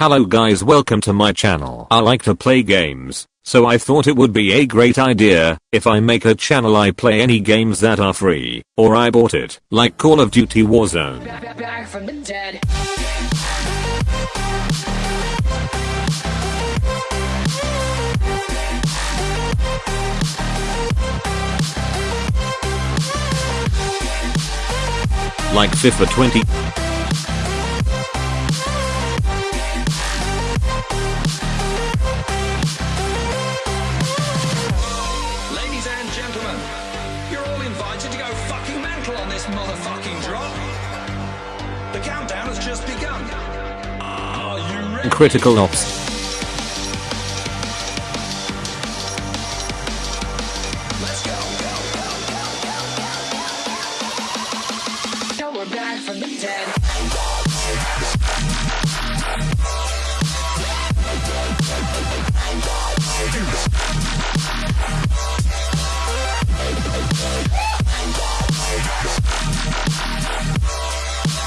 Hello guys welcome to my channel. I like to play games, so I thought it would be a great idea if I make a channel I play any games that are free, or I bought it, like Call of Duty Warzone. Back, back from the dead. Like FIFA 20. You're all invited to go fucking mental on this motherfucking drop. The countdown has just begun. Critical Ops.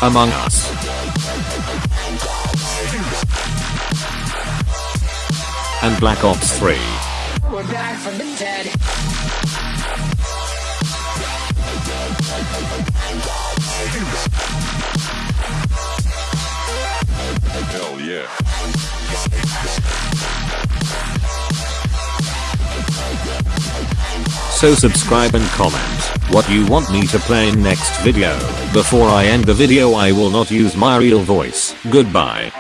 Among Us. And Black Ops 3. We're back from the dead. Hell yeah. So subscribe and comment what you want me to play in next video. Before I end the video I will not use my real voice. Goodbye.